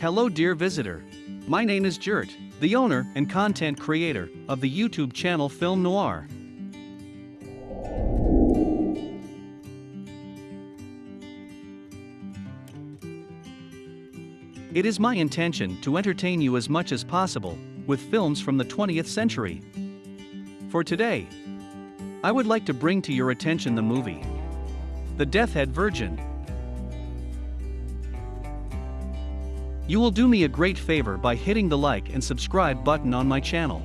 Hello dear visitor. My name is Jert, the owner and content creator of the YouTube channel Film Noir. It is my intention to entertain you as much as possible with films from the 20th century. For today, I would like to bring to your attention the movie The Death Head Virgin. You will do me a great favor by hitting the like and subscribe button on my channel.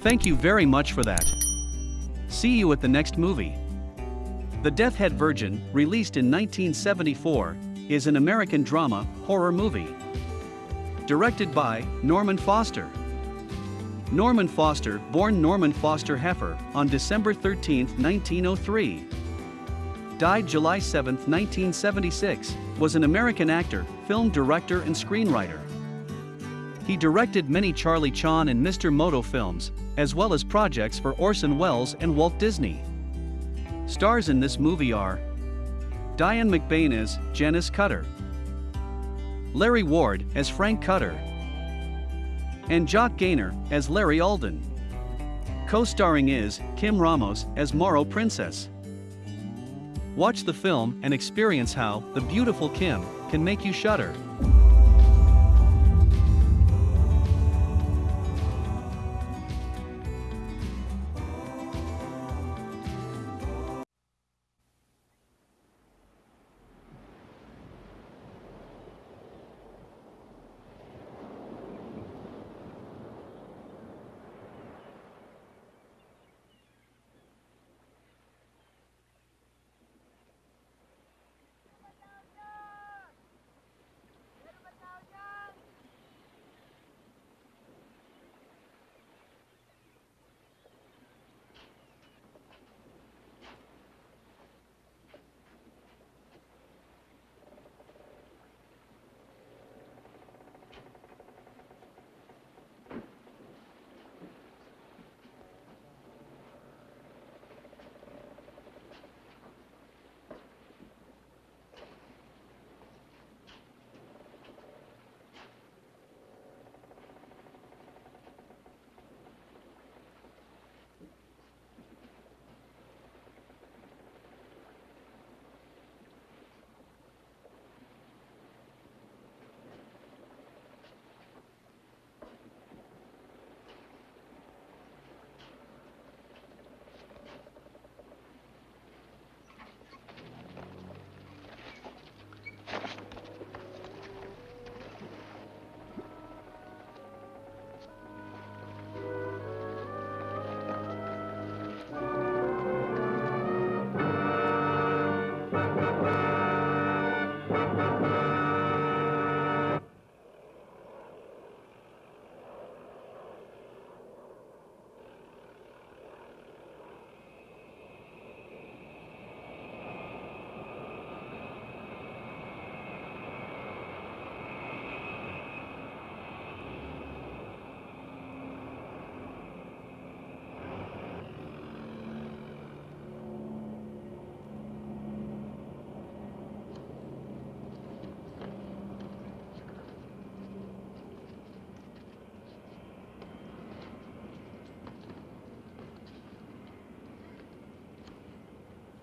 Thank you very much for that. See you at the next movie. The Death Head Virgin, released in 1974, is an American drama horror movie. Directed by Norman Foster. Norman Foster, born Norman Foster Heffer on December 13, 1903. Died July 7, 1976, was an American actor, film director and screenwriter. He directed many Charlie Chan and Mr. Moto films, as well as projects for Orson Welles and Walt Disney. Stars in this movie are Diane McBain as Janice Cutter, Larry Ward as Frank Cutter, and Jock Gaynor as Larry Alden. Co-starring is Kim Ramos as Moro Princess. Watch the film and experience how the beautiful Kim can make you shudder.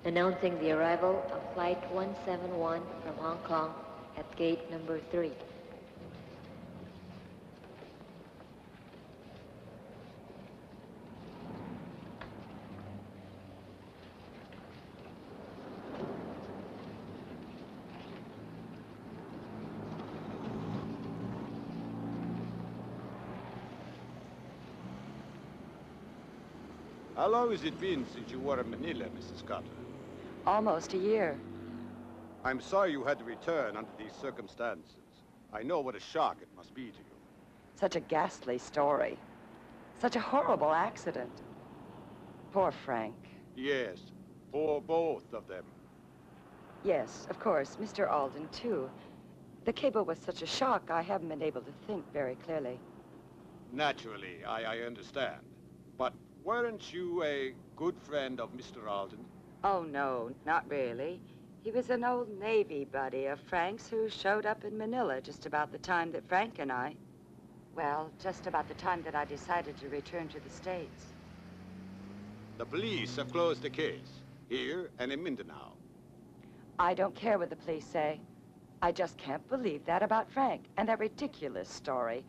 Announcing the arrival of Flight 171 from Hong Kong at gate number 3. How long has it been since you were in Manila, Mrs. Carter? Almost a year. I'm sorry you had to return under these circumstances. I know what a shock it must be to you. Such a ghastly story. Such a horrible accident. Poor Frank. Yes, for both of them. Yes, of course, Mr. Alden, too. The cable was such a shock, I haven't been able to think very clearly. Naturally, I, I understand. But weren't you a good friend of Mr. Alden? Oh, no, not really. He was an old Navy buddy of Frank's who showed up in Manila just about the time that Frank and I... Well, just about the time that I decided to return to the States. The police have closed the case, here and in Mindanao. I don't care what the police say. I just can't believe that about Frank and that ridiculous story.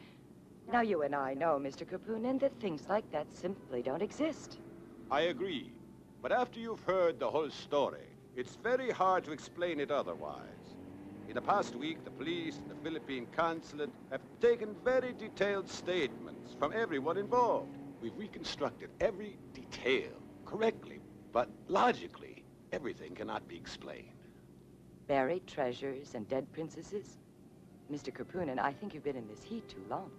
Now, you and I know, Mr. Kapunin, that things like that simply don't exist. I agree. But after you've heard the whole story, it's very hard to explain it otherwise. In the past week, the police and the Philippine consulate have taken very detailed statements from everyone involved. We've reconstructed every detail correctly, but logically, everything cannot be explained. Buried treasures and dead princesses? Mr. Kapunin, I think you've been in this heat too long.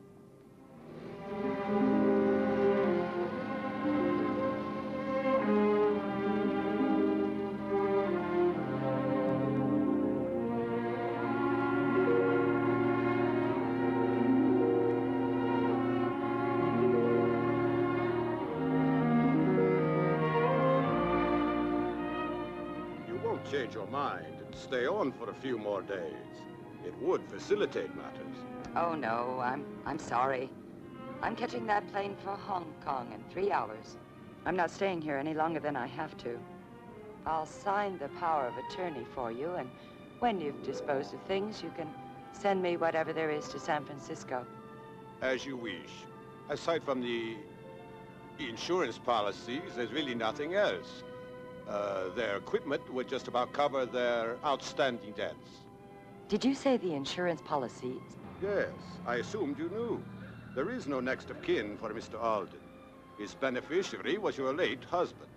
Change your mind and stay on for a few more days. It would facilitate matters. Oh, no, I'm, I'm sorry. I'm catching that plane for Hong Kong in three hours. I'm not staying here any longer than I have to. I'll sign the power of attorney for you, and when you've disposed of things, you can send me whatever there is to San Francisco. As you wish. Aside from the insurance policies, there's really nothing else. Uh, their equipment would just about cover their outstanding debts. Did you say the insurance policies? Yes, I assumed you knew. There is no next of kin for Mr. Alden. His beneficiary was your late husband.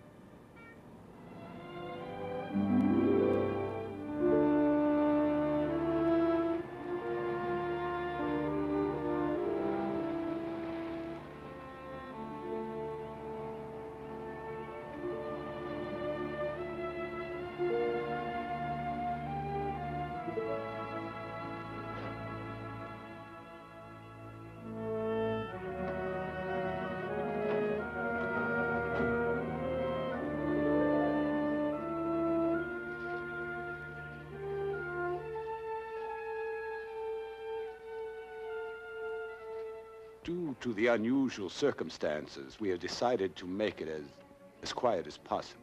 The unusual circumstances, we have decided to make it as, as quiet as possible.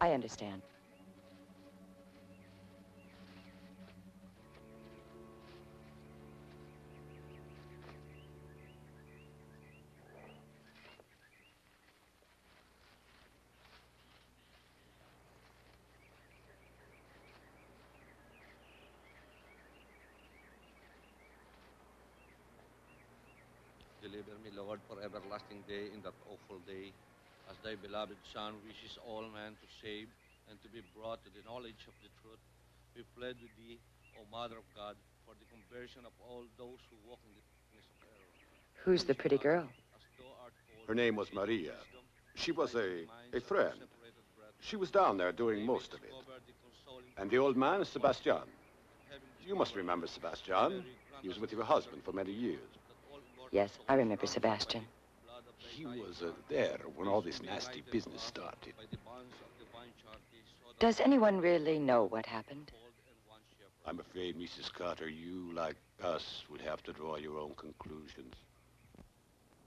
I understand. Lord, for everlasting day in that awful day, as thy beloved Son wishes all men to save and to be brought to the knowledge of the truth. We plead with thee, O Mother of God, for the conversion of all those who walk in the darkness of error. Who's the pretty girl? As thou art called Her name was Maria. She was a, a friend. She was down there doing most of it. discover the consoling And the old man, is Sebastian. You must remember Sebastian. He was with your husband for many years. That all mortal Yes, I remember Sebastian. blood of thy He was uh, there when all this nasty business started. by the bonds of divine charity, so that Does anyone really know what happened? fold and one shepherd. I'm afraid, Mrs. Carter, you, like us, would have to draw your own conclusions.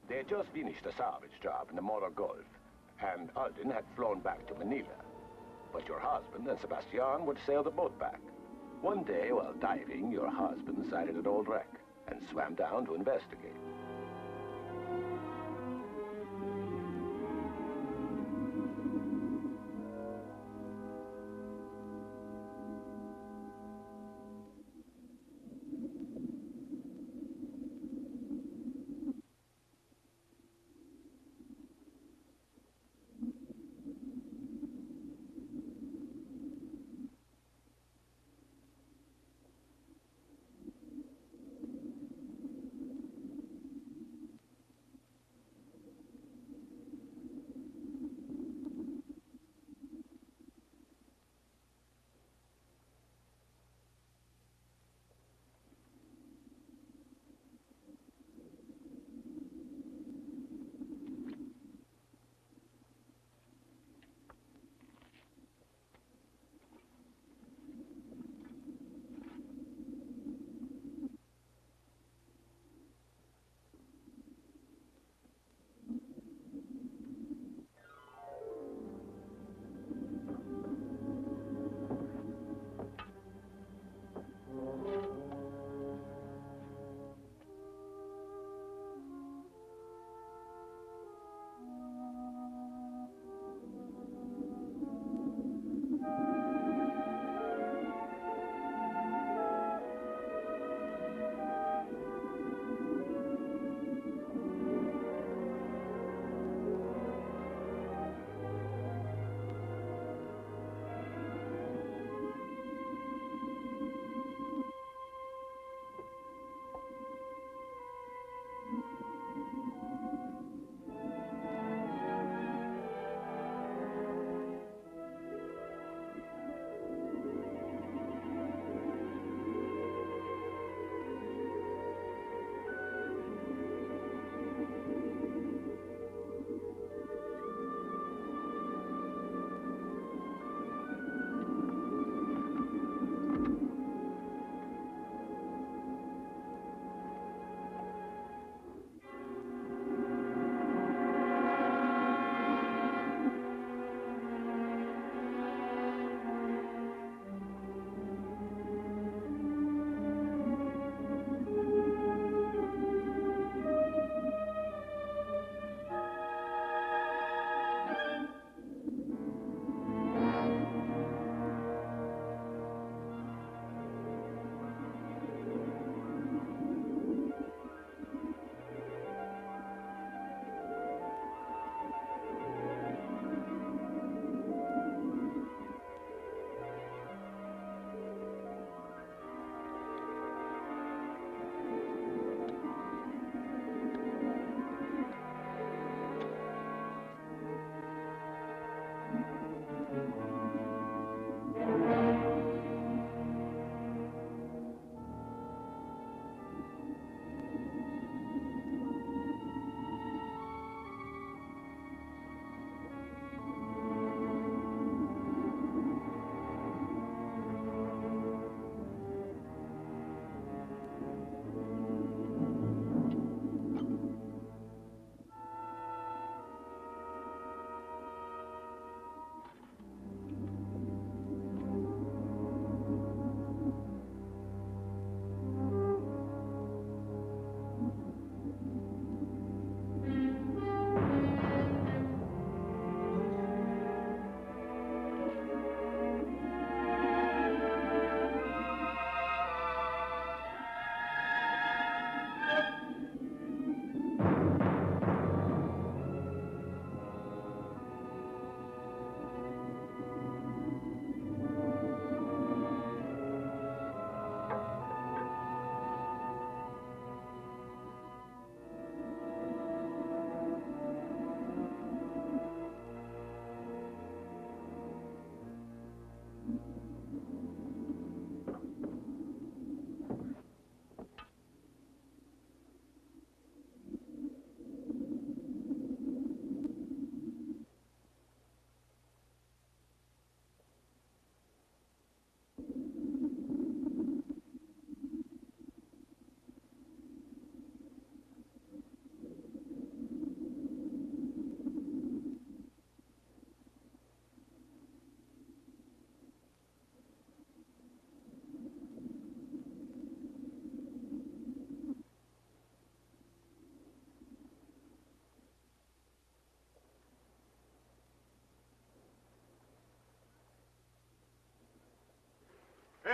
They had just finished a salvage job in the Moro Gulf, and Alden had flown back to Manila. But your husband and Sebastian would sail the boat back. One day, while diving, your husband sighted an old wreck and swam down to investigate.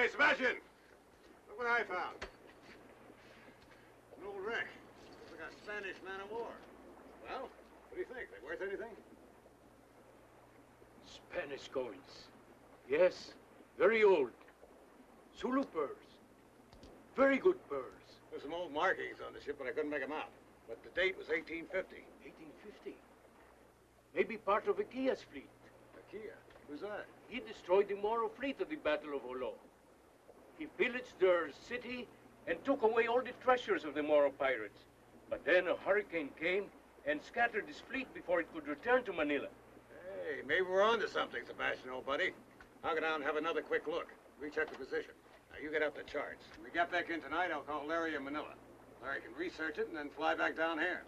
Sebastian! Look what I found. An old wreck. Looks like a Spanish man of war. Well, what do you think? They worth anything? Spanish coins. Yes, very old. Sulu pearls. Very good pearls. There's some old markings on the ship, but I couldn't make them out. But the date was 1850. 1850. Maybe part of Akia's fleet. Akia? Who's that? He destroyed the Moro fleet at the Battle of Jolo. He pillaged their city and took away all the treasures of the Moro pirates. But then a hurricane came and scattered his fleet before it could return to Manila. Hey, maybe we're on to something, Sebastian, old buddy. I'll go down and have another quick look. Recheck the position. Now, you get out the charts. When we get back in tonight, I'll call Larry in Manila. Larry can research it and then fly back down here.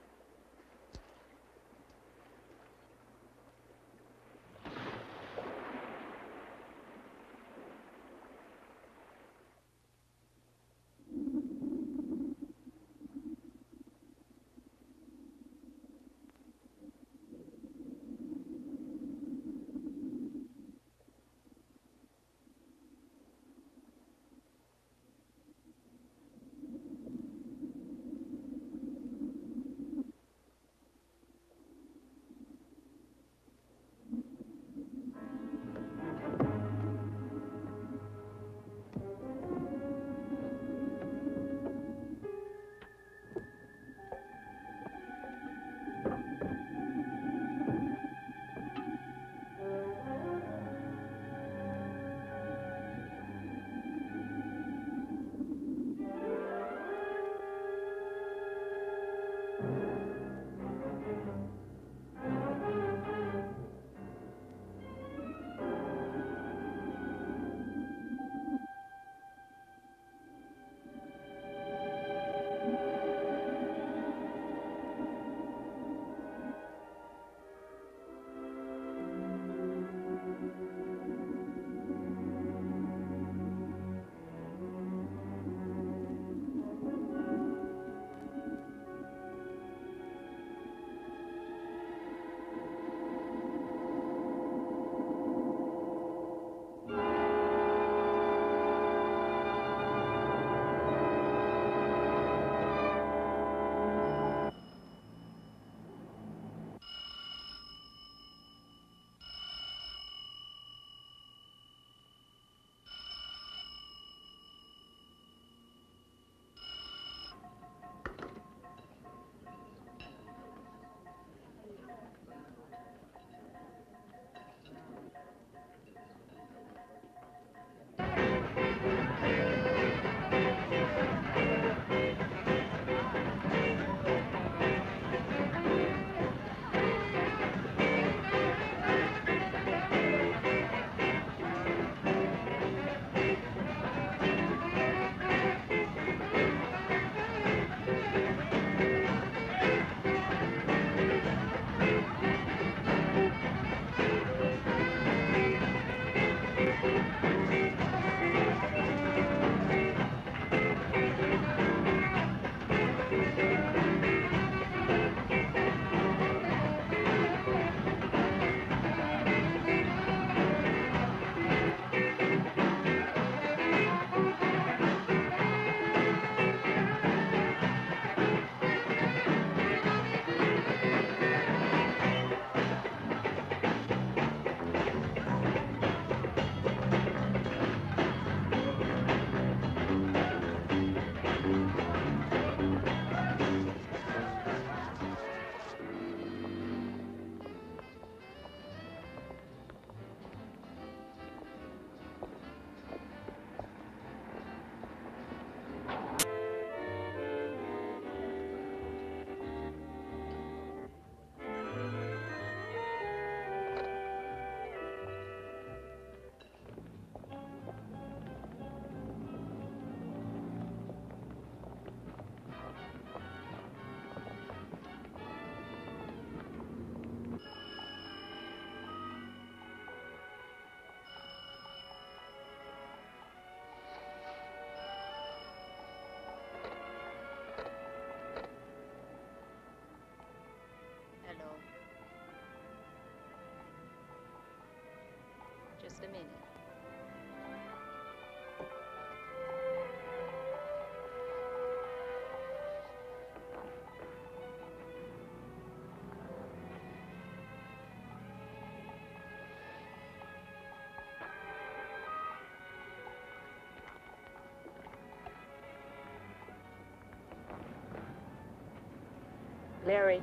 Larry.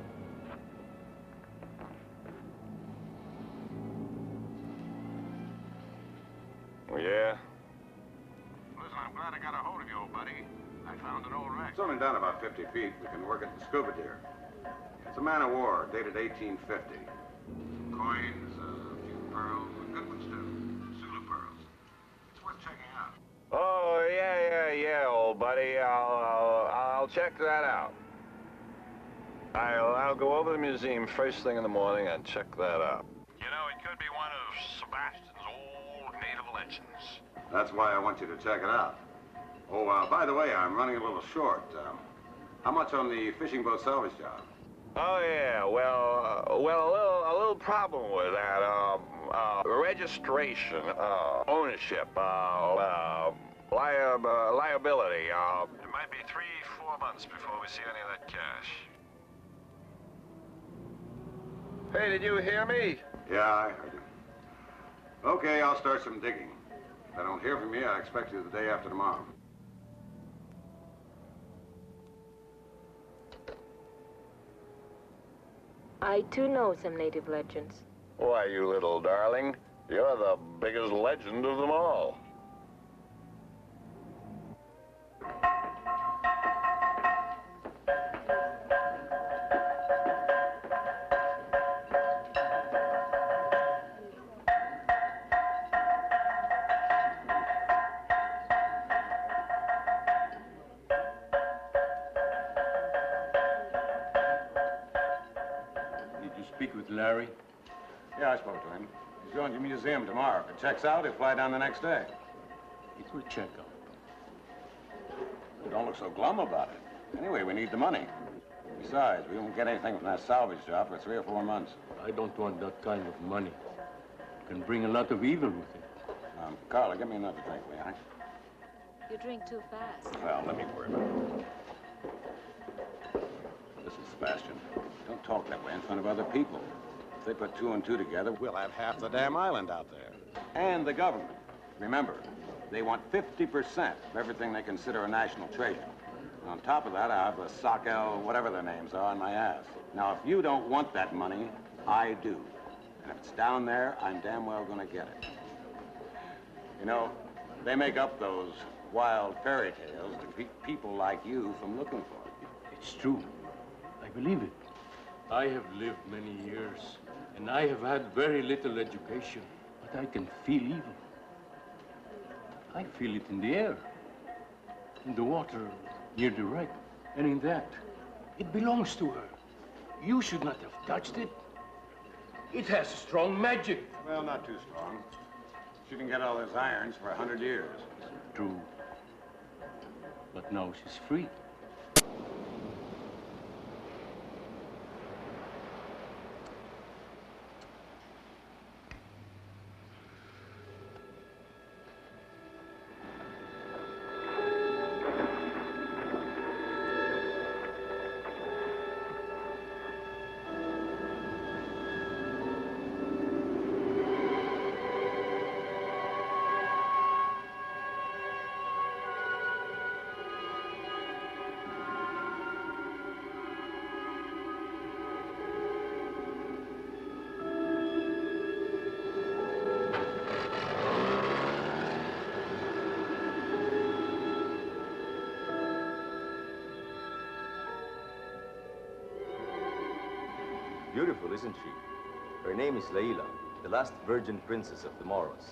Yeah? Listen, I'm glad I got a hold of you, old buddy. I found an old wreck. It's only down about 50 feet. We can work it in scuba gear. It's a man of war, dated 1850. Coins, uh, a few pearls, good ones too. Sulu pearls. It's worth checking out. Oh, yeah, yeah, yeah, old buddy. I'll, I'll, I'll check that out. I'll, I'll go over to the museum first thing in the morning and check that out. You know, it could be one of Sebastian's old native legends. That's why I want you to check it out. Oh, uh, by the way, I'm running a little short. Um, how much on the fishing boat salvage job? Oh, yeah, well, uh, well, a little, a little problem with that. Um, uh, registration, uh, ownership, uh, uh, liab uh, liability. Uh, it might be three, four months before we see any of that cash. Hey, did you hear me? Yeah, I heard you. Okay, I'll start some digging. If I don't hear from you, I expect you the day after tomorrow. I too know some native legends. Why, you little darling, you're the biggest legend of them all. Checks out, he'll fly down the next day. It will check out. Don't look so glum about it. Anyway, we need the money. Besides, we won't get anything from that salvage job for three or four months. I don't want that kind of money. It can bring a lot of evil with it. Um, Carla, give me another drink, will you? You drink too fast. Well, let me worry about it. Listen, Sebastian, don't talk that way in front of other people. If they put two and two together, we'll have half the damn island out there. And the government. Remember, they want 50% of everything they consider a national treasure. And on top of that, I have the Sockel, whatever their names are, on my ass. Now, if you don't want that money, I do. And if it's down there, I'm damn well gonna get it. You know, they make up those wild fairy tales to keep people like you from looking for it. It's true. I believe it. I have lived many years, and I have had very little education, but I can feel evil. I feel it in the air, in the water near the wreck, and in that. It belongs to her. You should not have touched it. It has strong magic. Well, not too strong. She can get all those irons for a hundred years. True. But now she's free. Isn't she? Her name is Laila, the last virgin princess of the Moros.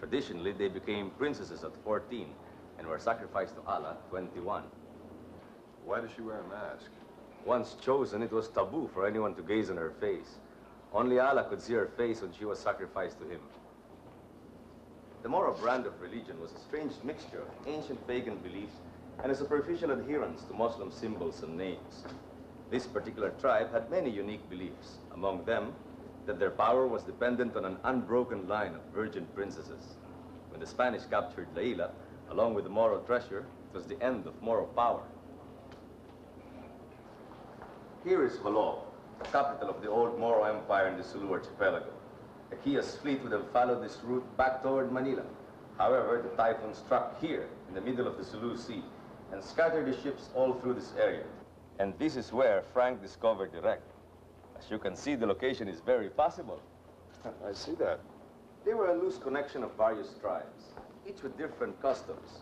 Traditionally, they became princesses at 14 and were sacrificed to Allah at 21. Why does she wear a mask? Once chosen, it was taboo for anyone to gaze on her face. Only Allah could see her face when she was sacrificed to him. The Moro brand of religion was a strange mixture of ancient pagan beliefs and a superficial adherence to Muslim symbols and names. This particular tribe had many unique beliefs, among them that their power was dependent on an unbroken line of virgin princesses. When the Spanish captured Laila, along with the Moro treasure, it was the end of Moro power. Here is Jolo, the capital of the old Moro Empire in the Sulu archipelago. Kias fleet would have followed this route back toward Manila. However, the typhoon struck here in the middle of the Sulu Sea and scattered the ships all through this area. And this is where Frank discovered the wreck. As you can see, the location is very possible. I see that. They were a loose connection of various tribes, each with different customs.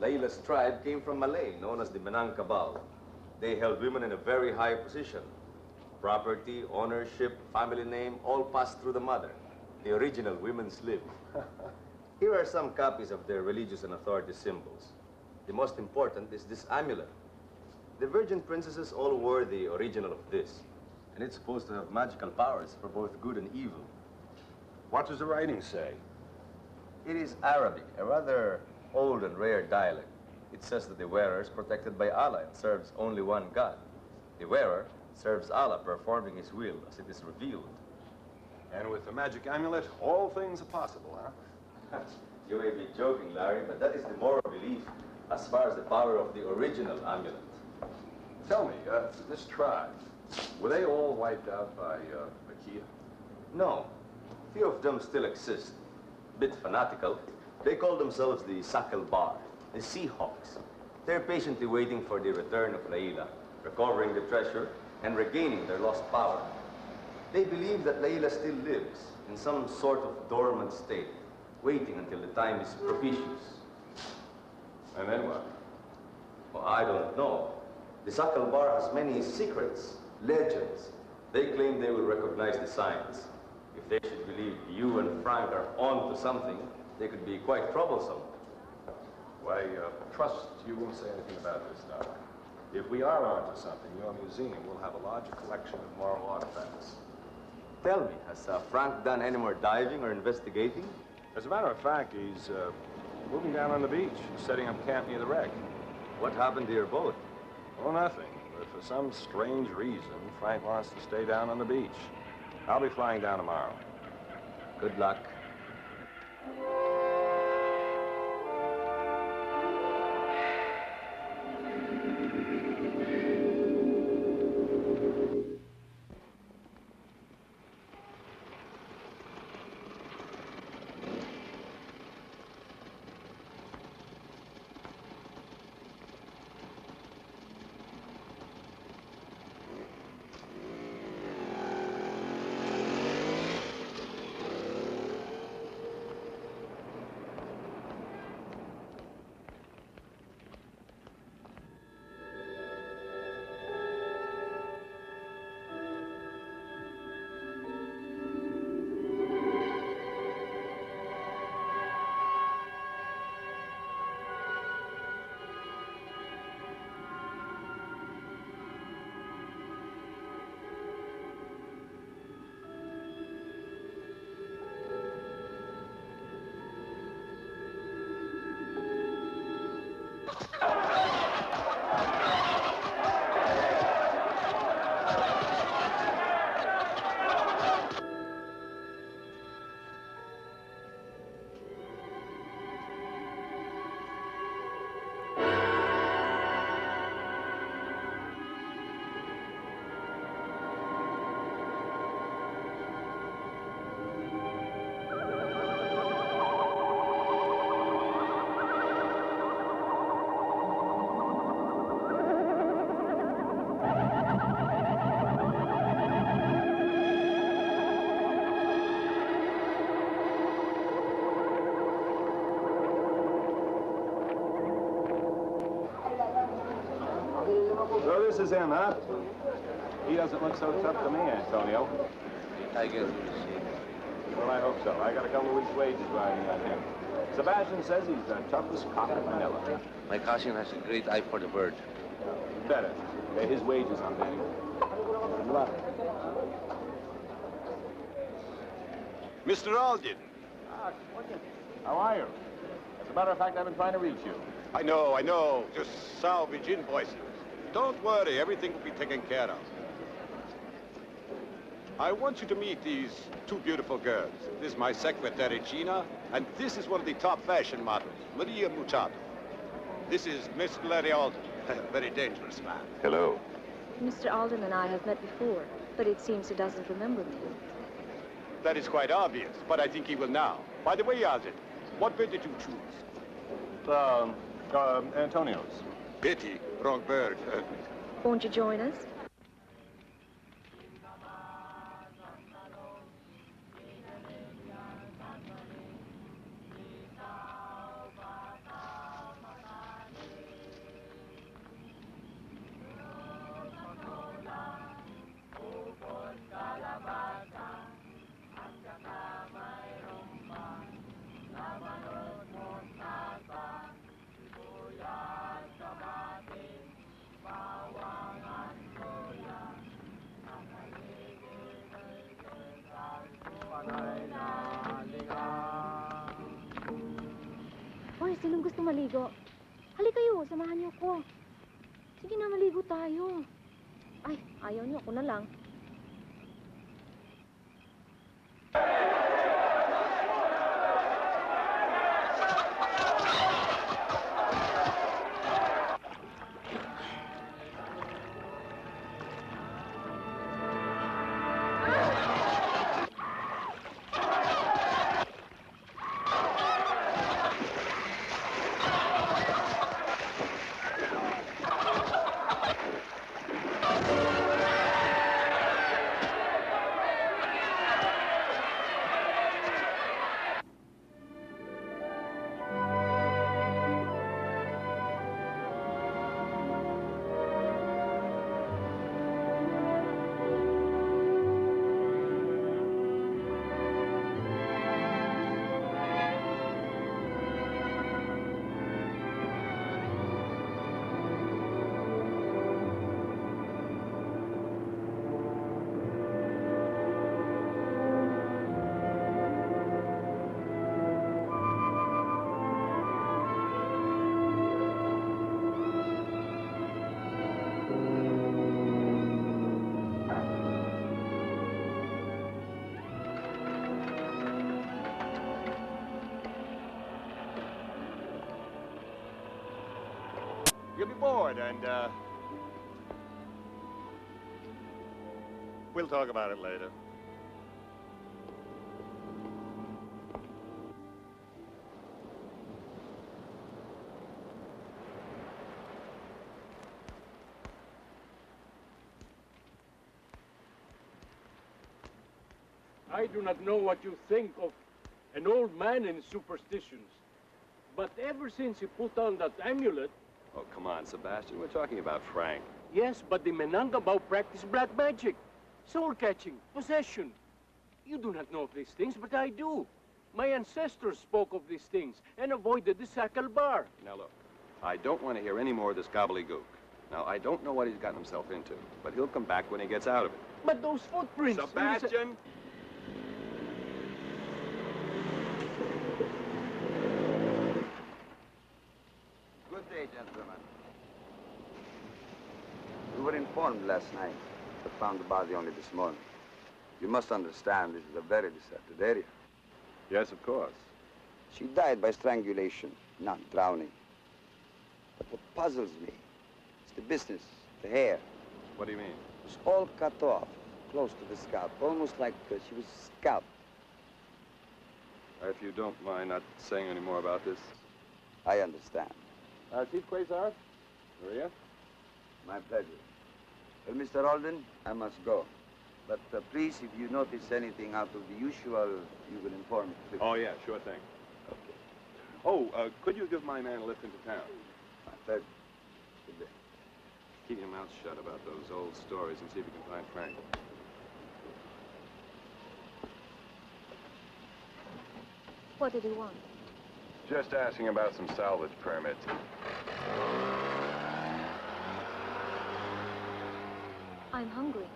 Layla's tribe came from Malay, known as the Minangkabau. They held women in a very high position. Property, ownership, family name, all passed through the mother, the original women's lib. Here are some copies of their religious and authority symbols. The most important is this amulet. The virgin princesses all wore the original of this, and it's supposed to have magical powers for both good and evil. What does the writing say? It is Arabic, a rather old and rare dialect. It says that the wearer is protected by Allah and serves only one God. The wearer serves Allah, performing his will as it is revealed. And with the magic amulet, all things are possible, huh? you may be joking, Larry, but that is the Moro belief as far as the power of the original amulet. Tell me, uh, this tribe, were they all wiped out by uh, Makia? No. Few of them still exist. A Bit fanatical. They call themselves the Sakal Bar, the Seahawks. They're patiently waiting for the return of Layla, recovering the treasure, and regaining their lost power. They believe that Layla still lives in some sort of dormant state, waiting until the time is propitious. And then what? Well, I don't know. The Sakal Bar has many secrets, legends. They claim they will recognize the signs. If they should believe you and Frank are on to something, they could be quite troublesome. Why, uh, trust you won't say anything about this, Doc. If we are onto something, your museum will have a larger collection of Moro artifacts. Tell me, has uh, Frank done any more diving or investigating? As a matter of fact, he's uh, moving down on the beach, setting up camp near the wreck. What happened to your boat? Oh, nothing. But for some strange reason, Frank wants to stay down on the beach. I'll be flying down tomorrow. Good luck. So this is him, huh? He doesn't look so tough to me, Antonio. I guess we'll see. Well, I hope so. I got a couple of weeks' wages riding on uh, him. Sebastian says he's the toughest cop in Manila. My cousin has a great eye for the bird. Better. Pay his wages on betting. Good luck. Mr. Alden. Ah, how are you? As a matter of fact, I've been trying to reach you. I know, I know. Just salvage invoices. Don't worry, everything will be taken care of. I want you to meet these two beautiful girls. This is my secretary, Gina, and this is one of the top fashion models, Maria Muchato. This is Miss Larry Alden, a very dangerous man. Hello. Mr. Alden and I have met before, but it seems he doesn't remember me. That is quite obvious, but I think he will now. By the way, Alden, what bird did you choose? Um, um, Antonio's. Pity, wrong bird. Won't you join us? And, uh... We'll talk about it later. I do not know what you think of an old man and superstitions. But ever since he put on that amulet, Oh, come on, Sebastian. We're talking about Frank. yes, but the Menangabao practice black magic, soul catching, possession. You do not know of these things, but I do. My ancestors spoke of these things and avoided the Sakal Bar. Now, look, I don't want to hear any more of this gobbledygook. Now, I don't know what he's gotten himself into, but he'll come back when he gets out of it. But those footprints... Sebastian! Good day, gentlemen. We last night, but found the body only this morning. You must understand this is a very deserted area. Yes, of course. She died by strangulation, not drowning. But what puzzles me is the business, the hair. What do you mean? It's all cut off, close to the scalp, almost like uh, she was scalped. If you don't mind not saying any more about this. I understand. Uh, Chief Quasar? Maria? My pleasure. Well, Mr. Alden, I must go. But uh, please, if you notice anything out of the usual, you will inform me. please. Oh, yeah, sure thing. Okay. Oh, uh, could you give my man a lift into town? My pleasure. Good day. Keep your mouth shut about those old stories and see if you can find Frank. What did he want? Just asking about some salvage permits. I'm hungry.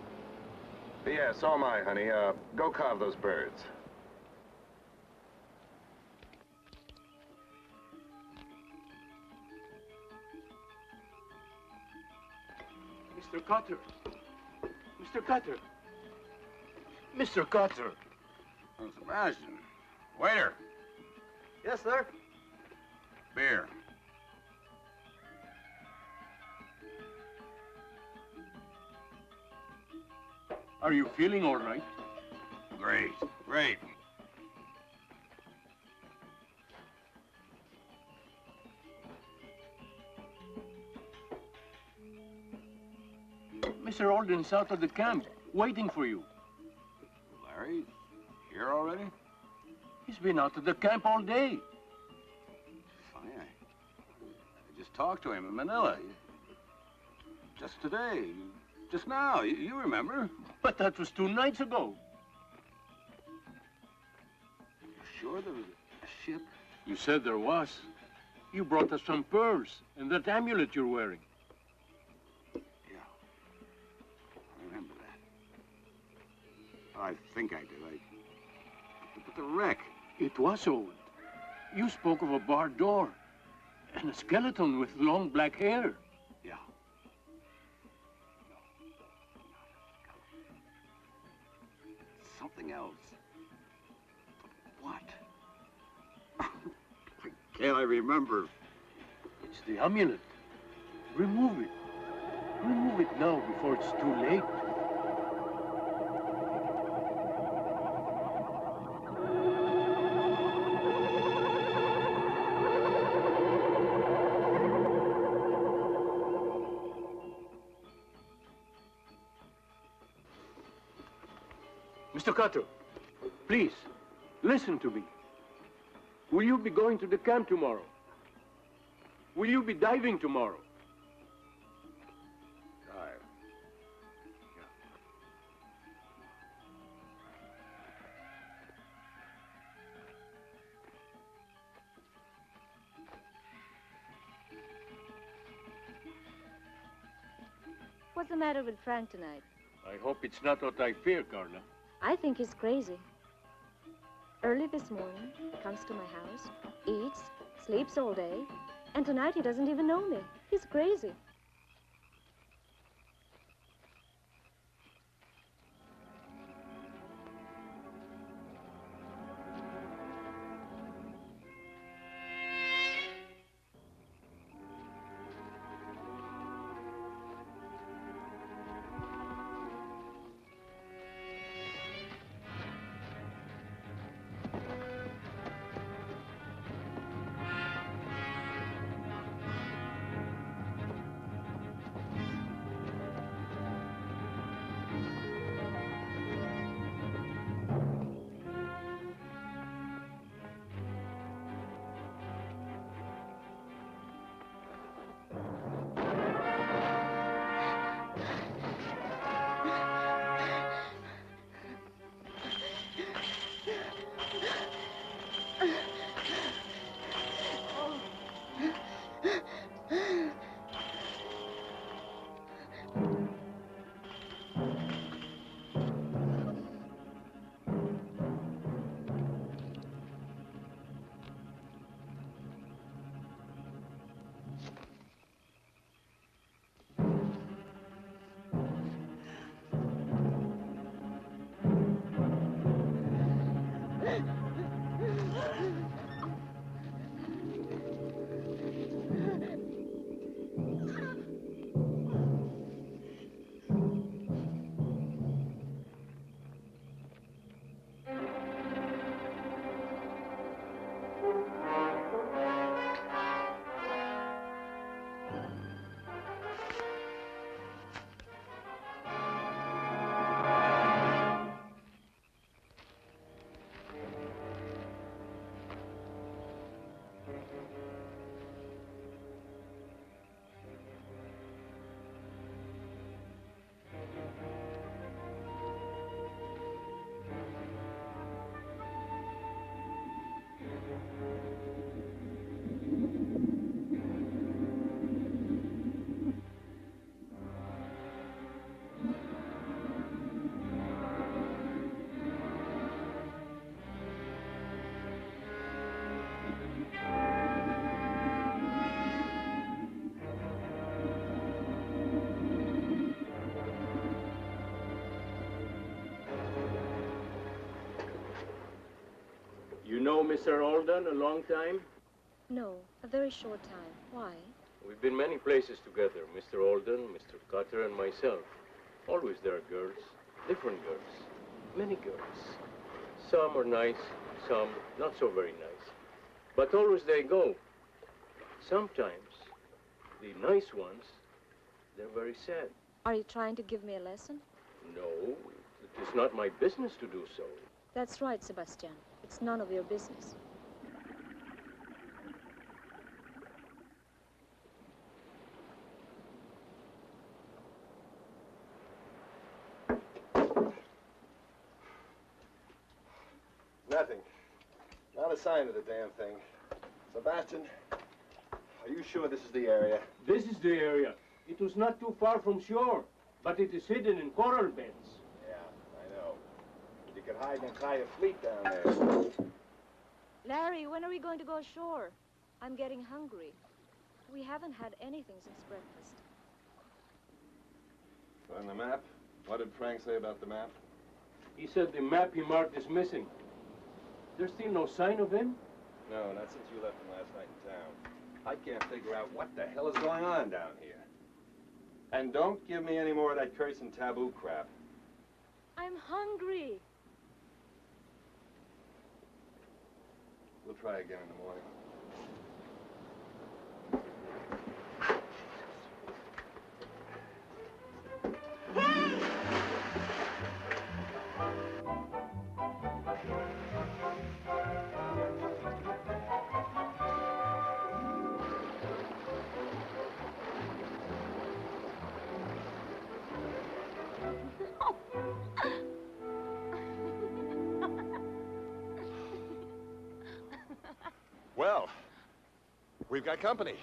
Yeah, so am I, honey. Uh, go carve those birds. Mr. Cutter. Mr. Cutter. Mr. Cutter. Oh, Sebastian. Waiter, Yes, sir. beer. Are you feeling all right? Great, great. Mr. Alden's out of the camp, waiting for you. Larry, here already? He's been out of the camp all day. Funny, I, I just talked to him in Manila. Just today, just now, you, remember? But that was two nights ago. You sure there was a ship? You said there was. You brought us some pearls and that amulet you're wearing. Yeah. I remember that. I think I did. I... But the wreck. It was old. You spoke of a barred door and a skeleton with long black hair. Something else. What? Can't I remember? It's the amulet. Remove it. Remove it now before it's too late. Mr. Please, listen to me. Will you be going to the camp tomorrow? Will you be diving tomorrow? Dive. Yeah. What's the matter with Frank tonight? I hope it's not what I fear, Carla. I think he's crazy. Early this morning, he comes to my house, eats, sleeps all day, and tonight he doesn't even know me. He's crazy. Know Mr. Alden a long time? No, a very short time. Why? We've been many places together, Mr. Alden, Mr. Cutter, and myself. Always there are girls, different girls, many girls. Some are nice, some not so very nice. But always they go. Sometimes, the nice ones, they're very sad. Are you trying to give me a lesson? No, it is not my business to do so. That's right, Sebastian. It's none of your business. Nothing. Not a sign of the damn thing. Sebastian, are you sure this is the area? This is the area. It was not too far from shore, but it is hidden in coral beds. Yeah, I know. You could hide an entire fleet down there. Larry, when are we going to go ashore? I'm getting hungry. We haven't had anything since breakfast. On the map? What did Frank say about the map? He said the map he marked is missing. There's still no sign of him? No, not since you left him last night in town. I can't figure out what the hell is going on down here. And don't give me any more of that curse and taboo crap. I'm hungry. Try again in the morning. We've got company.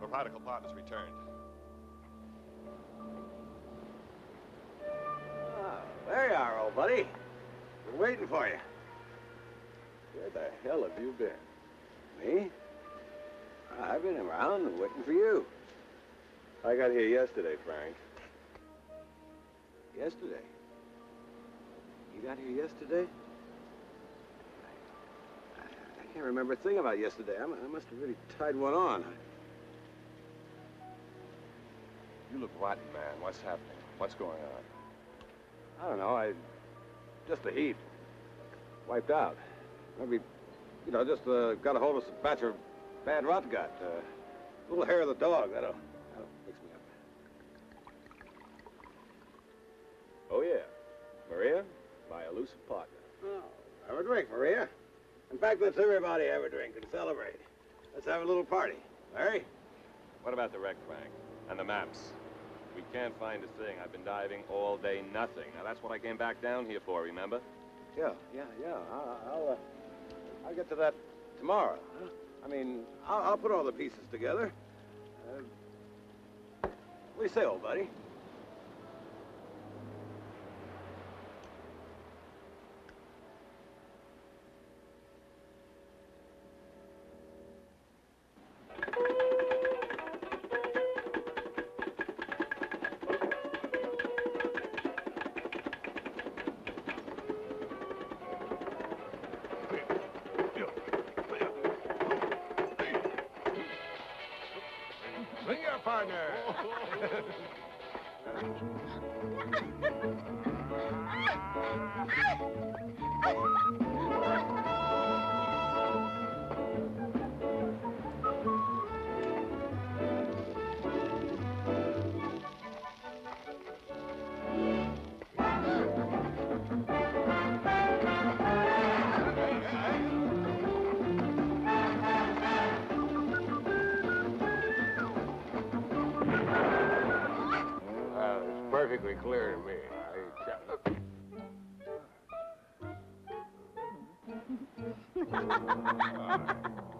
The Radical prodigal partners returned. Ah, there you are, old buddy. Been waiting for you. Where the hell have you been? Me? I've been around and waiting for you. I got here yesterday, Frank. Yesterday? You got here yesterday? I, I can't remember a thing about yesterday. I, mu- I must have really tied one on. You look rotten, man. What's happening? What's going on? I don't know. I just the heat. Wiped out. Maybe, you know, just uh, got a hold of some batch of bad rot gut. Uh, little hair of the dog. That'll, that'll fix me up. Oh, yeah. Maria, my elusive partner. Oh, have a drink, Maria. In fact, let's everybody have a drink and celebrate. Let's have a little party. Larry? What about the wreck, Frank? And the maps? We can't find a thing. I've been diving all day, nothing. Now, that's what I came back down here for, remember? Yeah, yeah, yeah. I'll, I'll, uh, I'll get to that tomorrow. Huh? I mean, I'll, I'll put all the pieces together. Uh, what do you say, old buddy? perfectly clear to me. I...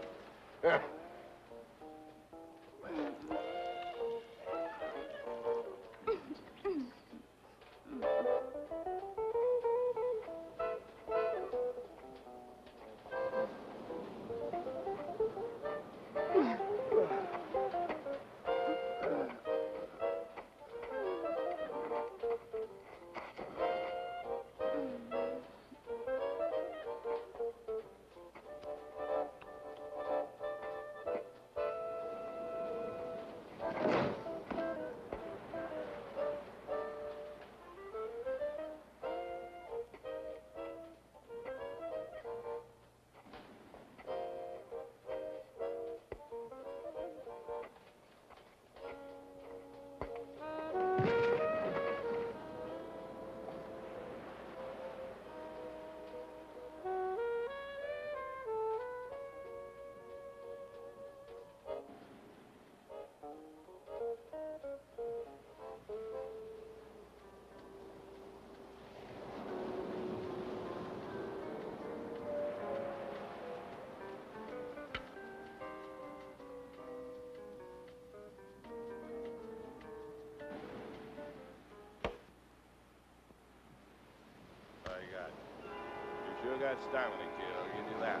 that Stanley kid, I'll give you that.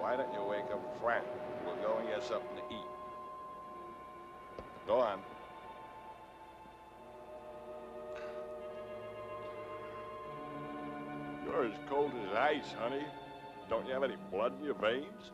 Why don't you wake up Frank? We'll go and get something to eat. Go on. You're as cold as ice, honey. Don't you have any blood in your veins?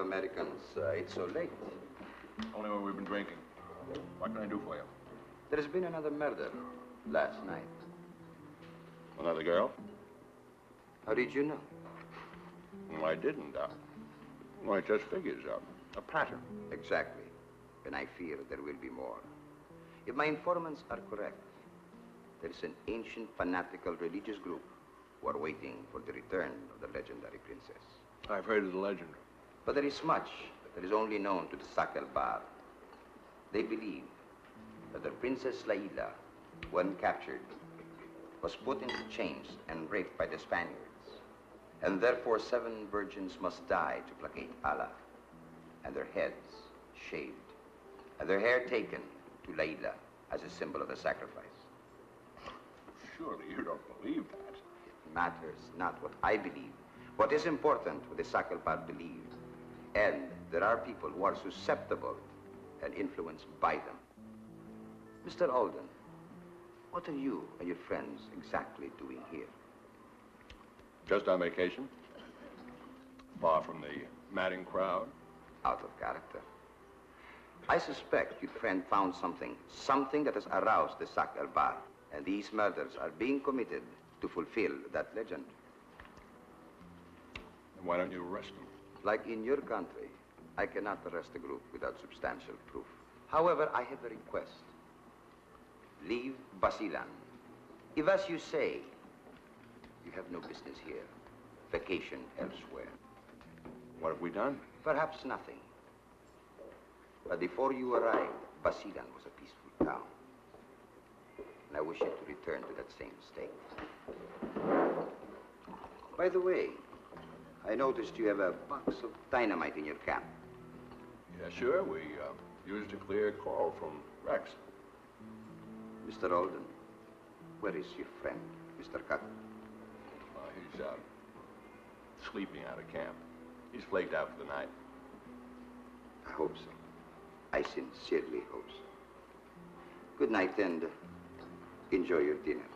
You Americans uh, ate so late. Only when we've been drinking. What can I do for you? There has been another murder last night. Another girl? How did you know? Well, I didn't. Uh, well, it just figures. Uh, a pattern. Exactly. And I fear there will be more. If my informants are correct, there is an ancient fanatical religious group who are waiting for the return of the legendary princess. I've heard of the legend. But there is much that is only known to the Sakelbar. They believe that the Princess Laila, when captured, was put into chains and raped by the Spaniards. And therefore seven virgins must die to placate Allah, and their heads shaved, and their hair taken to Laila as a symbol of the sacrifice. Surely you don't believe that. It matters not what I believe. What is important, what the Sakalpat believe. And there are people who are susceptible and influenced by them. Mr. Alden, what are you and your friends exactly doing here? Just on vacation. Far from the madding crowd. Out of character. I suspect your friend found something, something that has aroused the Sakal Bar. And these murders are being committed to fulfill that legend. And why don't you arrest them? Like in your country, I cannot arrest a group without substantial proof. However, I have a request. Leave Basilan. If, as you say, you have no business here, vacation elsewhere. What have we done? Perhaps nothing. But before you arrived, Basilan was a peaceful town. And I wish it to return to that same state. By the way, I noticed you have a box of dynamite in your camp. Yeah, sure. We uh, used a clear call from Rex. Mr. Alden, where is your friend, Mr. Cut? Uh, he's uh, sleeping out of camp. He's flaked out for the night. I hope so. I sincerely hope so. Good night and enjoy your dinner.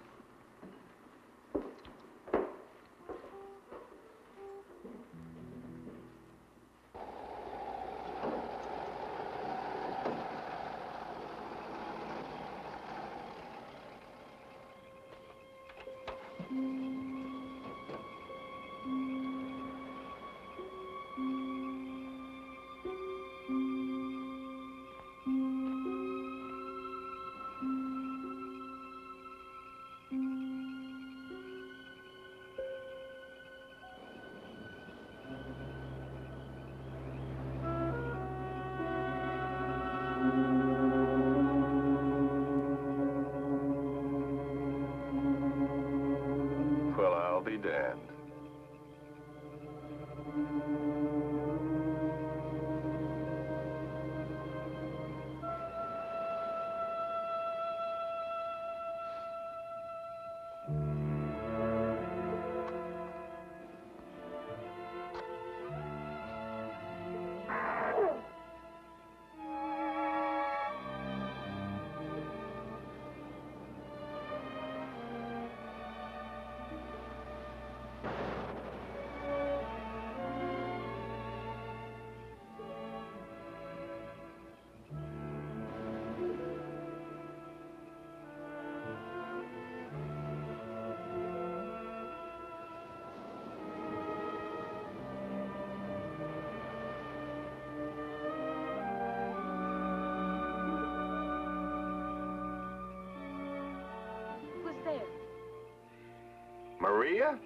Maria?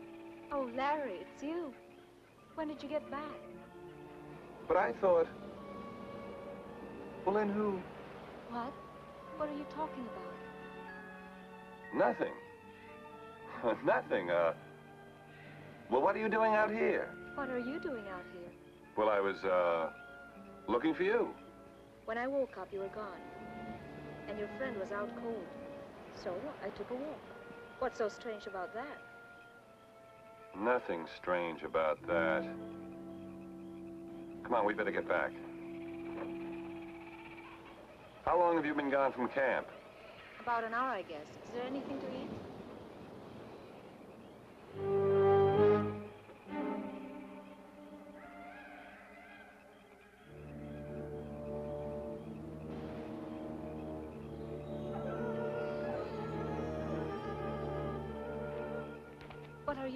Oh, Larry, it's you. When did you get back? But I thought... Well, then who? What? What are you talking about? Nothing. Nothing, uh... Well, what are you doing out here? What are you doing out here? Well, I was, uh... looking for you. When I woke up, you were gone. And your friend was out cold. So I took a walk. What's so strange about that? Nothing strange about that. Come on, we better get back. How long have you been gone from camp? About an hour, I guess. Is there anything to eat?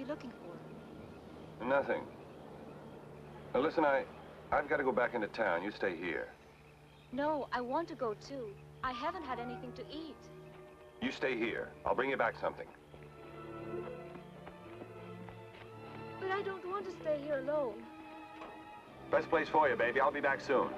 You looking for? Nothing. Now, listen, I... I've got to go back into town. You stay here. No, I want to go too. I haven't had anything to eat. You stay here. I'll bring you back something. But I don't want to stay here alone. Best place for you, baby. I'll be back soon.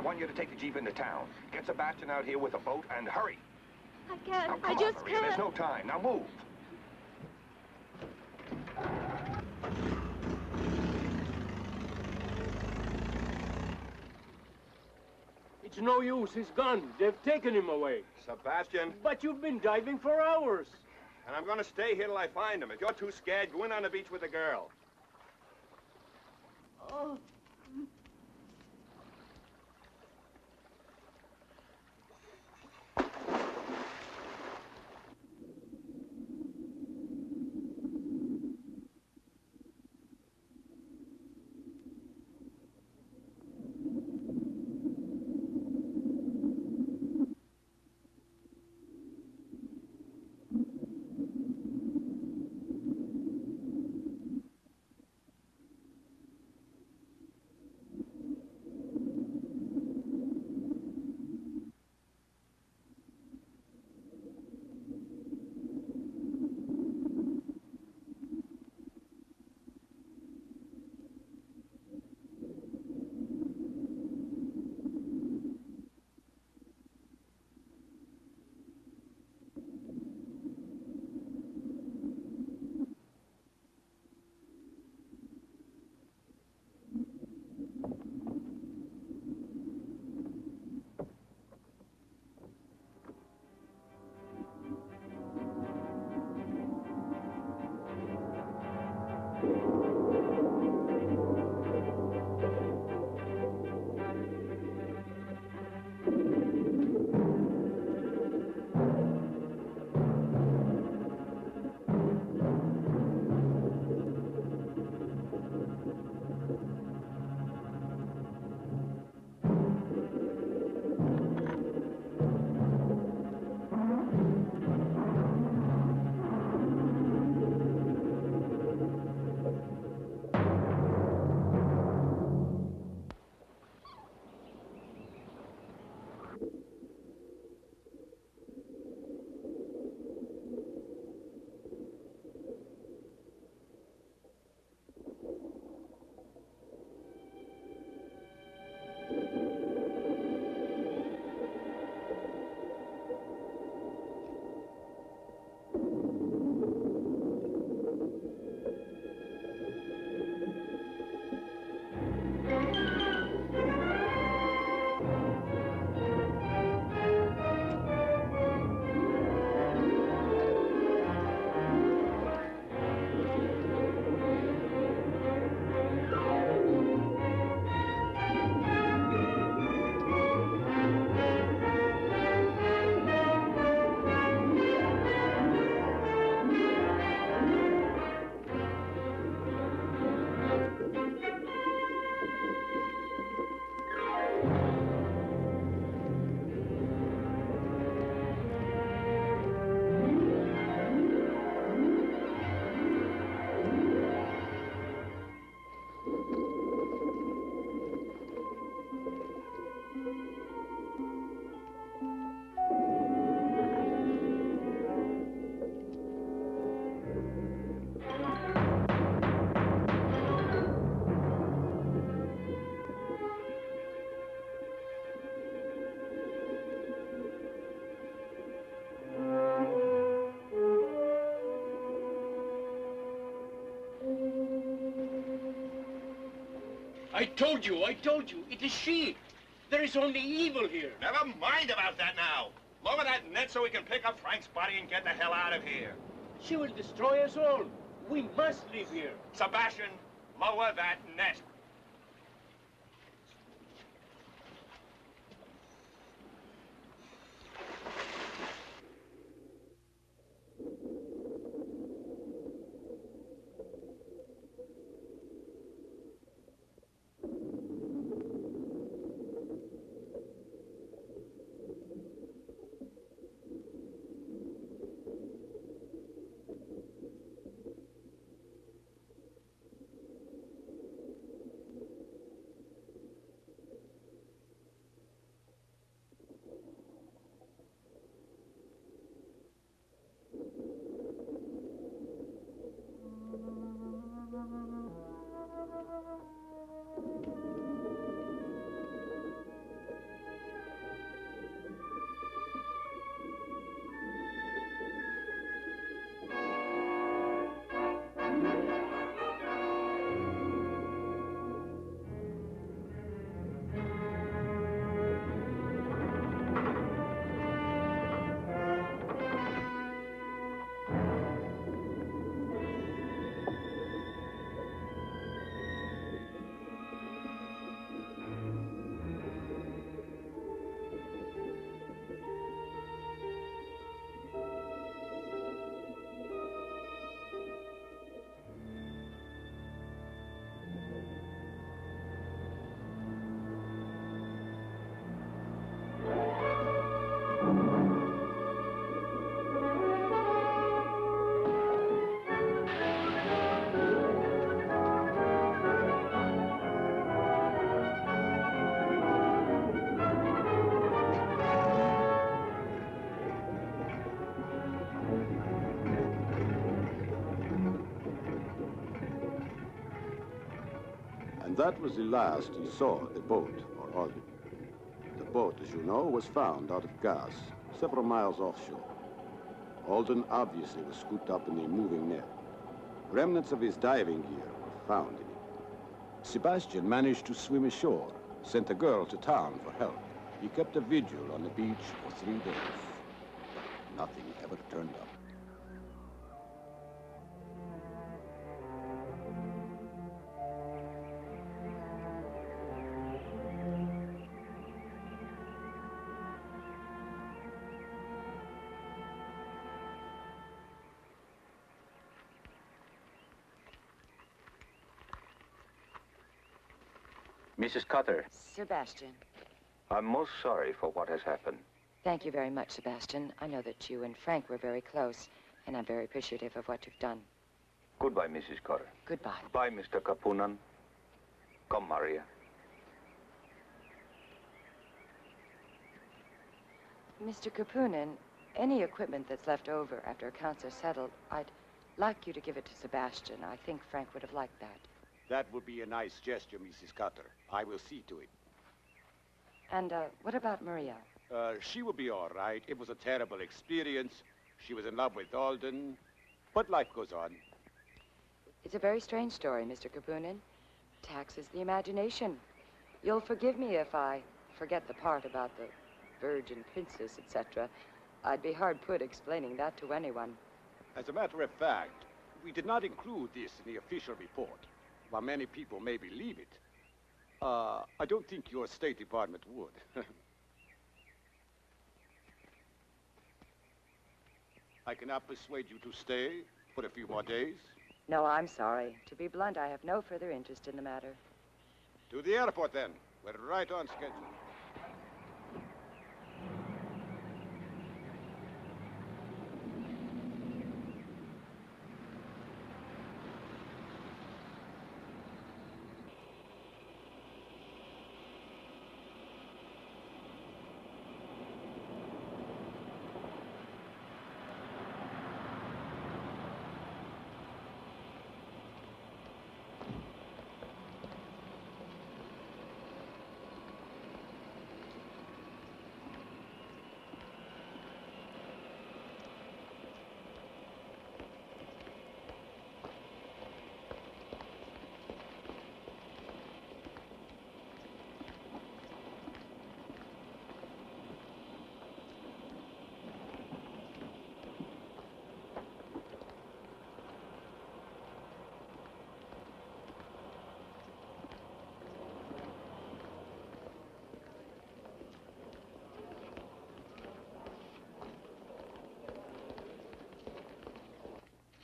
I want you to take the Jeep into town. Get Sebastian out here with a boat and hurry. I can't. Now, I come just Maria. can't. There's no time. Now move. It's no use. He's gone. They've taken him away. Sebastian. But you've been diving for hours. And I'm gonna stay here till I find him. If you're too scared, go in on the beach with the girl. Oh. I told you, I told you, it is she. There is only evil here. Never mind about that now. Lower that net so we can pick up Frank's body and get the hell out of here. She will destroy us all. We must leave here. Sebastian, lower that net. That was the last he saw the boat or Alden. The boat, as you know, was found out of gas, several miles offshore. Alden obviously was scooped up in the moving net. Remnants of his diving gear were found in it. Sebastian managed to swim ashore, sent a girl to town for help. He kept a vigil on the beach for three days. Nothing ever turned up. Mrs. Cutter, Sebastian, I'm most sorry for what has happened. thank you very much, Sebastian. I know that you and Frank were very close, and I'm very appreciative of what you've done. Goodbye, Mrs. Cutter. Goodbye. Bye, Mr. Kapunan. Come, Maria. Mr. Kapunin, any equipment that's left over after accounts are settled, I'd like you to give it to Sebastian. I think Frank would have liked that. That would be a nice gesture, Mrs. Cutter. I will see to it. And uh, what about Maria? Uh, she will be all right. It was a terrible experience. She was in love with Alden. But life goes on. It's a very strange story, Mr. Kapunin. Taxes the imagination. You'll forgive me if I forget the part about the virgin princess, etc. I'd be hard put explaining that to anyone. As a matter of fact, we did not include this in the official report. While many people may believe it, uh, I don't think your State Department would. I cannot persuade you to stay for a few more days. No, I'm sorry. To be blunt, I have no further interest in the matter. To the airport, then. We're right on schedule.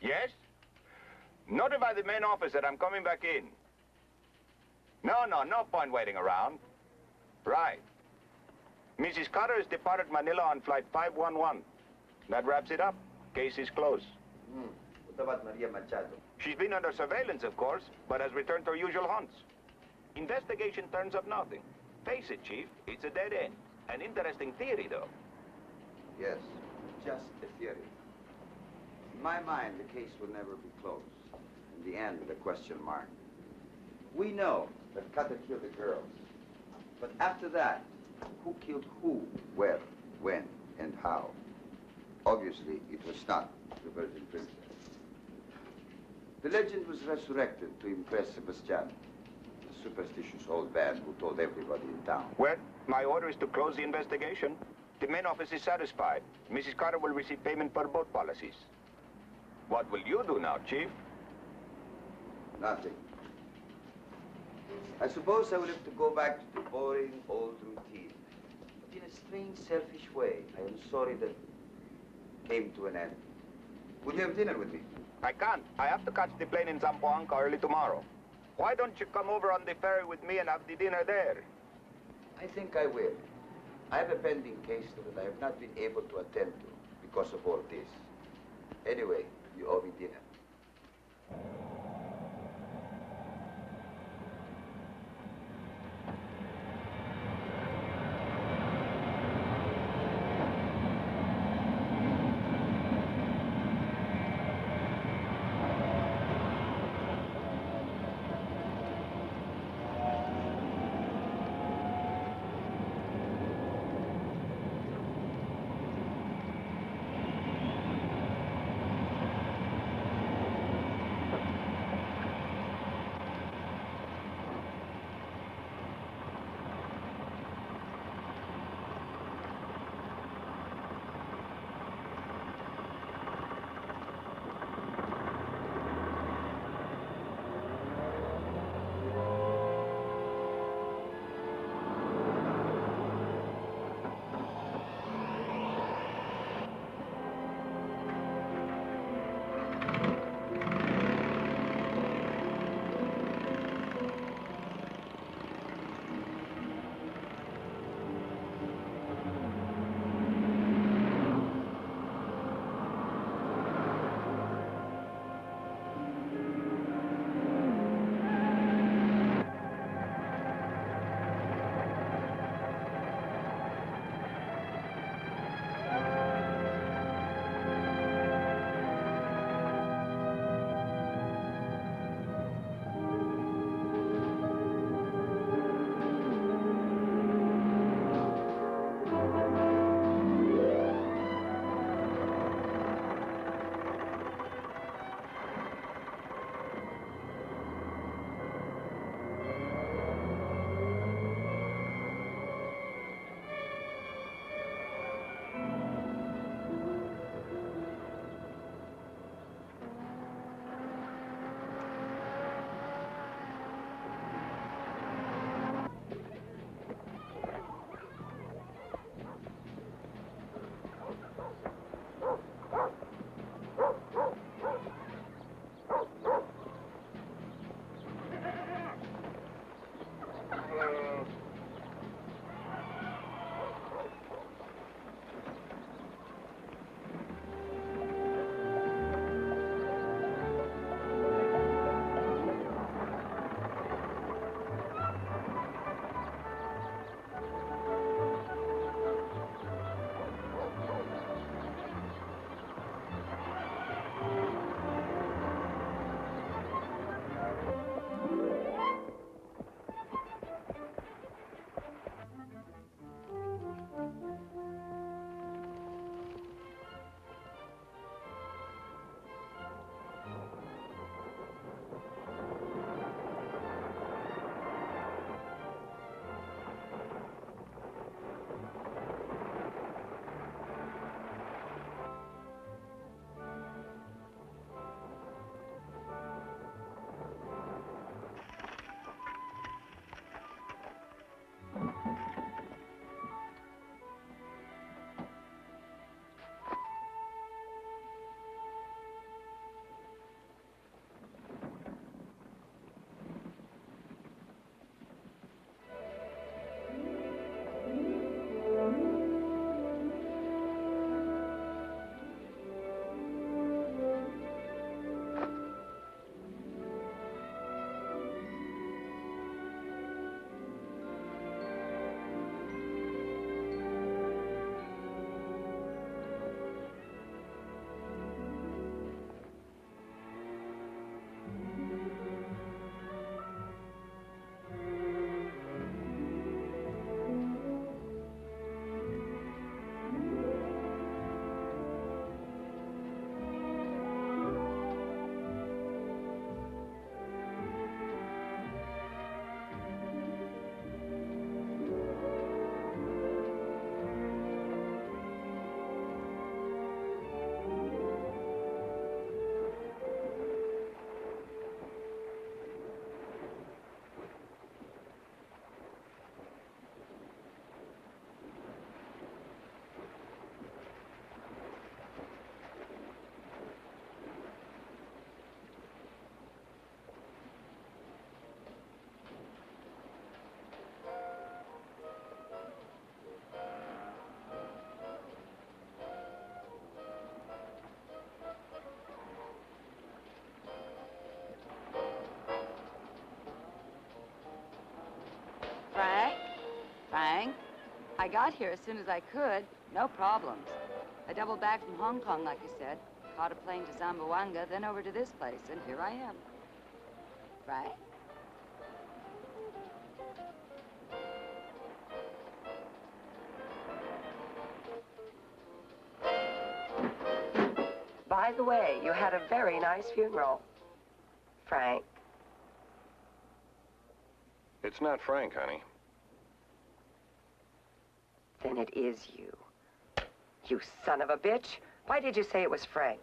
Yes? Notify the main office that I'm coming back in. No, no, no point waiting around. Right. Mrs. Carter has departed Manila on flight 511. That wraps it up. Case is closed. Hmm. What about Maria Machado? She's been under surveillance, of course, but has returned to her usual haunts. Investigation turns up nothing. Face it, Chief, it's a dead end. An interesting theory, though. Yes, just a theory. In my mind, the case will never be closed. In the end, the question mark. We know that Cutter killed the girls. But after that, who killed who, where, when, and how? Obviously, it was not the Virgin Princess. The legend was resurrected to impress Sebastian, the superstitious old man who told everybody in town. Well, my order is to close the investigation. The main office is satisfied. Mrs. Carter will receive payment for both policies. What will you do now, Chief? Nothing. I suppose I will have to go back to the boring old routine. But in a strange, selfish way, I am sorry that came to an end. Would you have dinner with me? I can't. I have to catch the plane in Zamboanga early tomorrow. Why don't you come over on the ferry with me and have the dinner there? I think I will. I have a pending case that I have not been able to attend to because of all this. Anyway, you owe me dinner. I got here as soon as I could. No problems. I doubled back from Hong Kong, like you said. Caught a plane to Zamboanga, then over to this place, and here I am. Right? By the way, you had a very nice funeral. Frank. It's not Frank, honey. Then it is you. You son of a bitch. Why did you say it was Frank?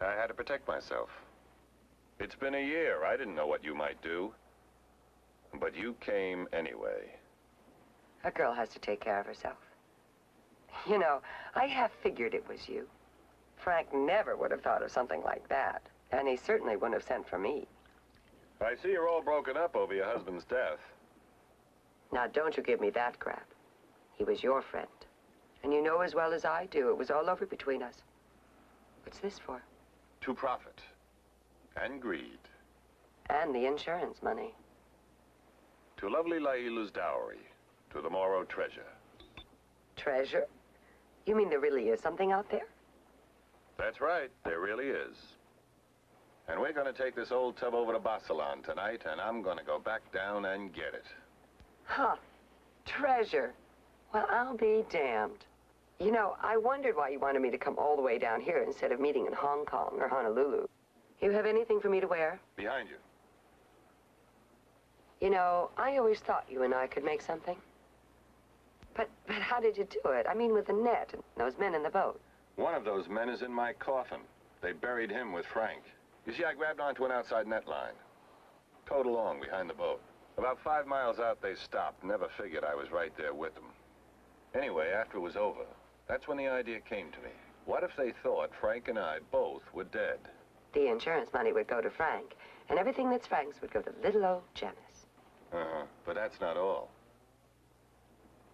I had to protect myself. It's been a year. I didn't know what you might do. But you came anyway. A girl has to take care of herself. You know, I half figured it was you. Frank never would have thought of something like that. And he certainly wouldn't have sent for me. I see you're all broken up over your husband's death. Now, don't you give me that crap. He was your friend. And you know as well as I do, it was all over between us. What's this for? To profit. And greed. And the insurance money. To lovely Laila's dowry. To the Moro treasure. Treasure? You mean there really is something out there? That's right, there really is. And we're gonna take this old tub over to Basilan tonight, and I'm gonna go back down and get it. Huh. Treasure. Well, I'll be damned. You know, I wondered why you wanted me to come all the way down here instead of meeting in Hong Kong or Honolulu. You have anything for me to wear? Behind you. You know, I always thought you and I could make something. But, but how did you do it? I mean, with the net and those men in the boat. One of those men is in my coffin. They buried him with Frank. You see, I grabbed onto an outside net line. Towed along behind the boat. About five miles out, they stopped. Never figured I was right there with them. Anyway, after it was over, that's when the idea came to me. What if they thought Frank and I both were dead? The insurance money would go to Frank, and everything that's Frank's would go to little old Janice. Uh-huh, but that's not all.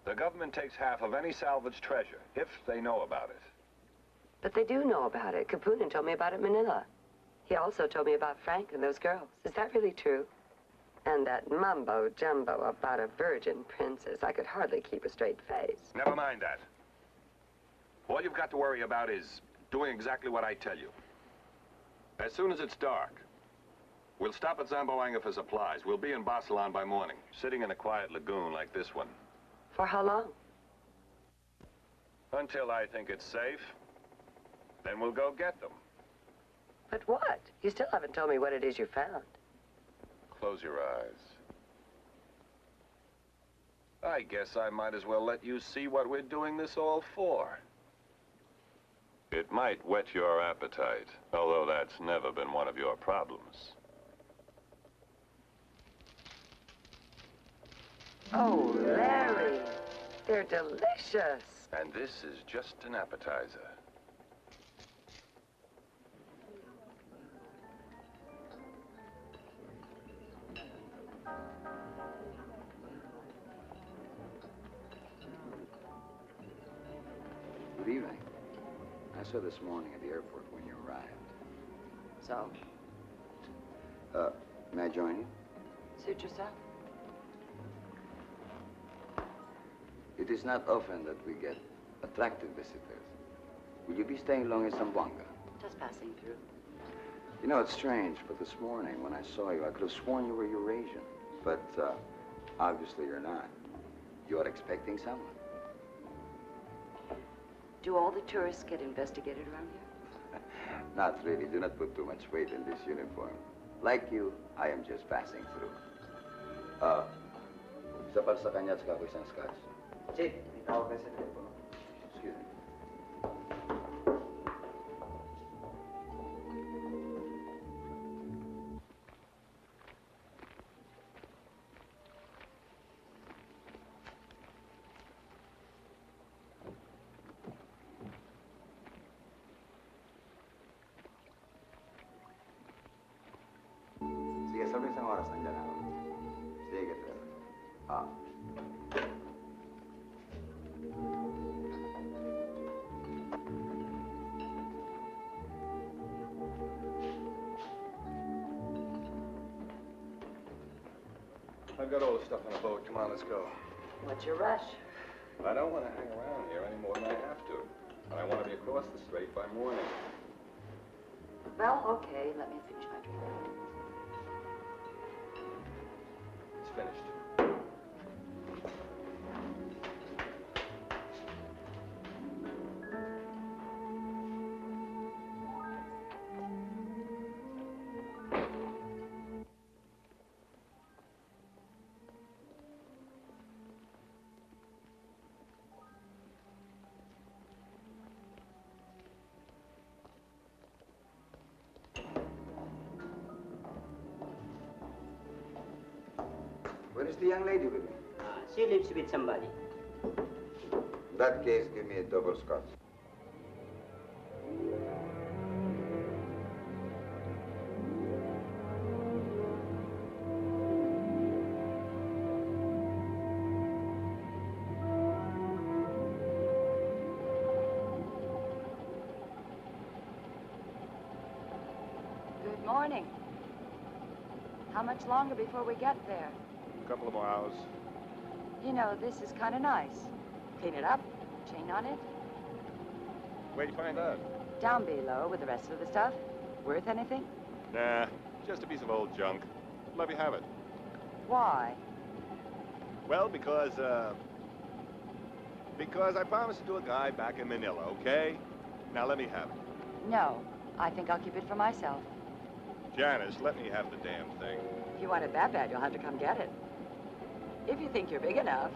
The government takes half of any salvaged treasure, if they know about it. But they do know about it. Kapunin told me about it in Manila. He also told me about Frank and those girls. Is that really true? And that mumbo jumbo about a virgin princess. I could hardly keep a straight face. Never mind that. All you've got to worry about is doing exactly what I tell you. As soon as it's dark, we'll stop at Zamboanga for supplies. We'll be in Basilan by morning, sitting in a quiet lagoon like this one. For how long? Until I think it's safe. Then we'll go get them. But what? You still haven't told me what it is you found. Close your eyes. I guess I might as well let you see what we're doing this all for. It might whet your appetite, although that's never been one of your problems. Oh, Larry, they're delicious. And this is just an appetizer. Good evening. I saw this morning at the airport when you arrived. So, Uh, may I join you? suit yourself. It is not often that we get attractive visitors. Will you be staying long in Zamboanga? Just passing through. You know, it's strange, but this morning when I saw you, I could have sworn you were Eurasian. But, uh, obviously you're not. You're expecting someone. Do all the tourists get investigated around here? Not really. Do not put too much weight in this uniform. Like you, I am just passing through. Uh, isa para sa kanya at saka ako isang scotch. Chief, may tawag kayo sa telepono. Excuse me. Stuff on boat. Come on, let's go. What's your rush? I don't want to hang around here any more than I have to. And I want to be across the strait by morning. Well, okay, let me finish my drink. It's finished. Is the young lady with me? Ah, she lives with somebody. In that case, give me a double scotch. Good morning. How much longer before we get there? A couple of more hours. You know, this is kind of nice. Clean it up, chain on it, Where'd you find that? down below with the rest of the stuff. Worth anything? Nah, just a piece of old junk. Let me have it. Why? Well, because, uh... Because I promised it to a guy back in Manila, okay? Now let me have it. No, I think I'll keep it for myself. Janice, let me have the damn thing. If you want it that bad, you'll have to come get it. If you think you're big enough.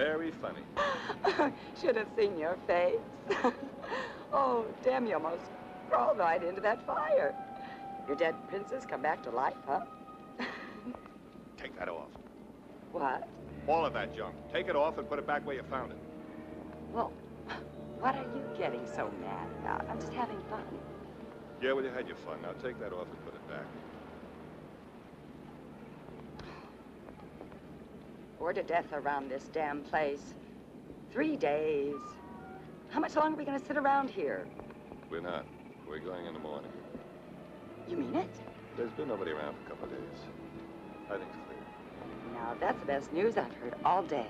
Very funny. Should have seen your face. oh, damn, you almost crawled right into that fire. Your dead princess come back to life, huh? Take that off. What? All of that junk. Take it off and put it back where you found it. Well, what are you getting so mad about? I'm just having fun. Yeah, well, you had your fun. Now take that off and put it back. Bored to death around this damn place. Three days. How much longer are we gonna sit around here? We're not. We're going in the morning. You mean it? There's been nobody around for a couple of days. I think it's clear. Now, that's the best news I've heard all day.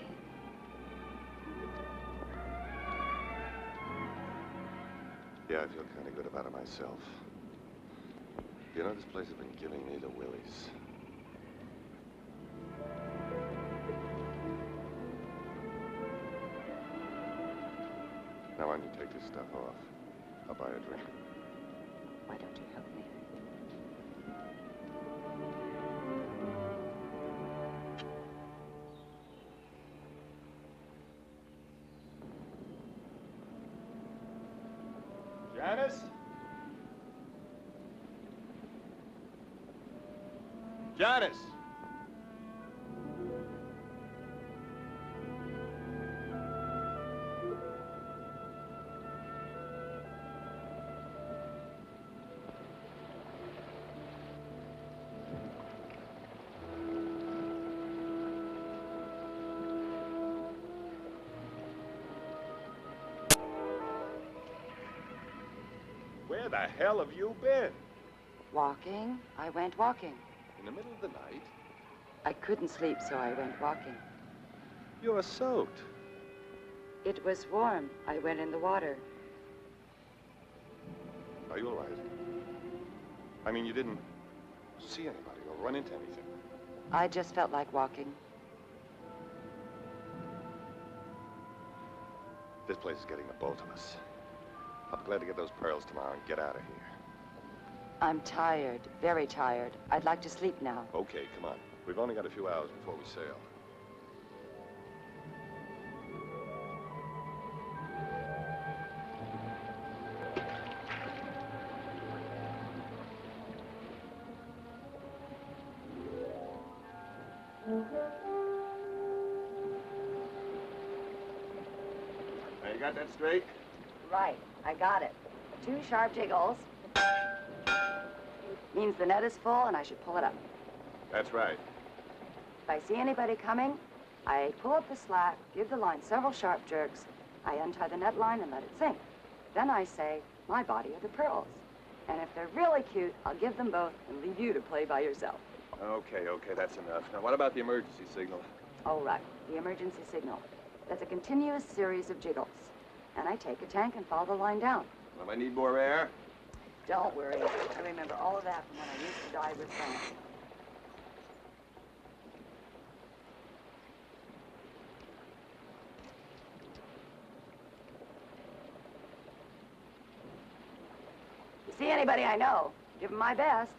Yeah, I feel kind of good about it myself. You know, this place has been giving me the willies. Now, you take this stuff off? I'll buy a drink. Why don't you help me? Janice? Janice! Hell have you been? Walking. I went walking. In the middle of the night? I couldn't sleep, so I went walking. You're soaked. It was warm. I went in the water. Are you all right? I mean, you didn't see anybody or run into anything. I just felt like walking. This place is getting the both of us. I'll be glad to get those pearls tomorrow and get out of here. I'm tired, very tired. I'd like to sleep now. Okay, come on. We've only got a few hours before we sail. Now, you got that straight? Right, I got it. Two sharp jiggles. Means the net is full and I should pull it up. That's right. If I see anybody coming, I pull up the slack, give the line several sharp jerks, I untie the net line and let it sink. Then I say, my body are the pearls. And if they're really cute, I'll give them both and leave you to play by yourself. Okay, okay, that's enough. Now, what about the emergency signal? All right, the emergency signal. That's a continuous series of jiggles. And I take a tank and follow the line down. Well, I need more air. Don't worry. I remember all of that from when I used to dive with Frank. You see anybody I know, give them my best.